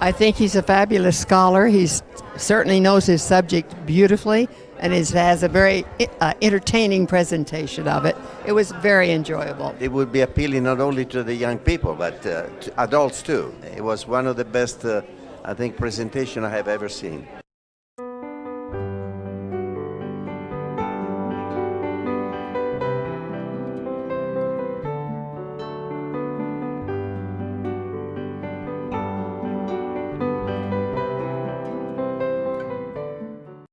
I think he's a fabulous scholar. He certainly knows his subject beautifully and is, has a very eh, uh, entertaining presentation of it. It was very enjoyable. It would be appealing not only to the young people but uh, to adults too. It was one of the best, uh, I think, presentation I have ever seen.